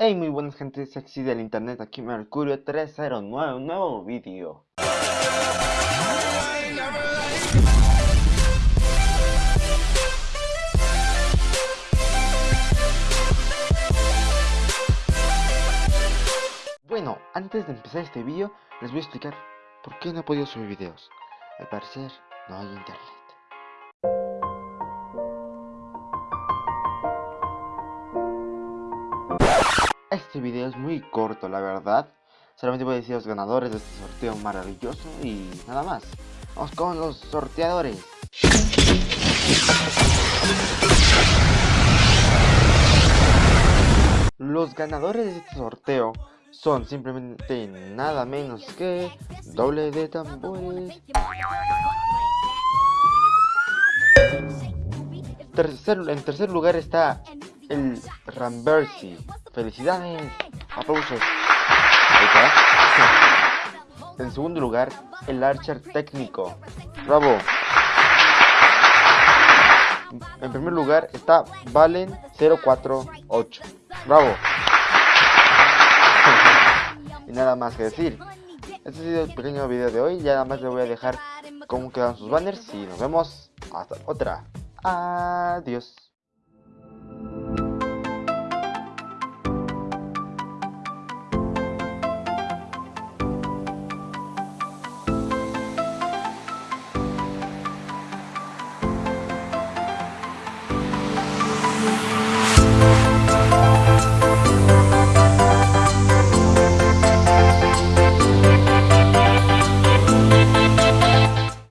Hey muy buenas gente sexy del internet, aquí Mercurio 309, un nuevo vídeo Bueno, antes de empezar este vídeo, les voy a explicar por qué no he podido subir videos. Al parecer, no hay internet Este video es muy corto, la verdad. Solamente voy a decir los ganadores de este sorteo maravilloso y nada más. Vamos con los sorteadores. Los ganadores de este sorteo son simplemente nada menos que doble de tambores. en tercer lugar está el Rambersi. Felicidades. Aplausos. Ahí está. En segundo lugar, el Archer técnico. Bravo. En primer lugar está Valen 048. Bravo. y nada más que decir. Este ha sido el pequeño video de hoy. Ya nada más le voy a dejar cómo quedan sus banners. Y nos vemos hasta otra. Adiós. you.